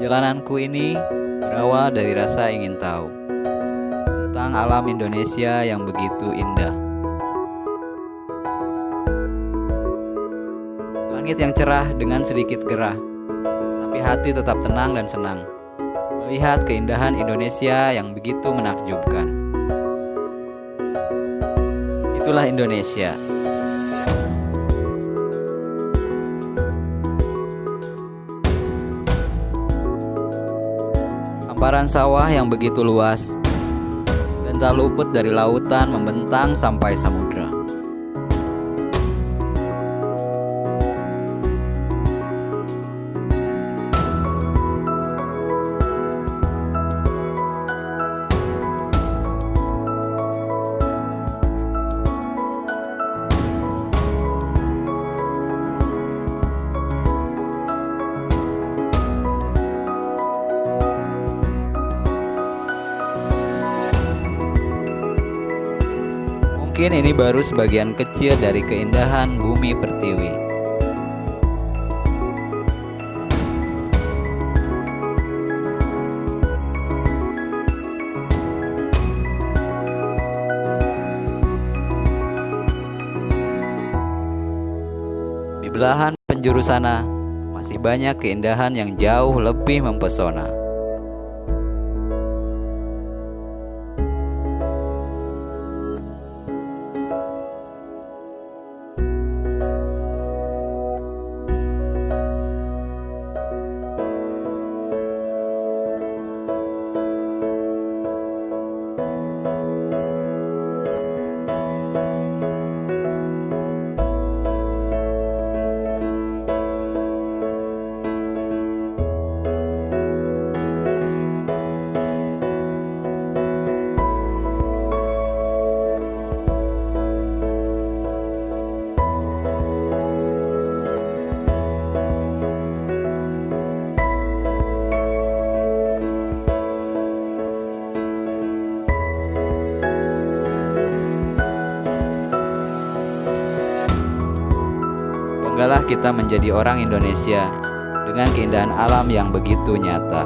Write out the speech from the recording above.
Perjalananku ini berawal dari rasa ingin tahu tentang alam Indonesia yang begitu indah. Langit yang cerah dengan sedikit gerah, tapi hati tetap tenang dan senang. Melihat keindahan Indonesia yang begitu menakjubkan. Itulah Indonesia. Hamparan sawah yang begitu luas dan tak luput dari lautan membentang sampai samudra. Mungkin ini baru sebagian kecil dari keindahan bumi pertiwi. Di belahan penjuru sana masih banyak keindahan yang jauh lebih mempesona. Banggalah kita menjadi orang Indonesia dengan keindahan alam yang begitu nyata.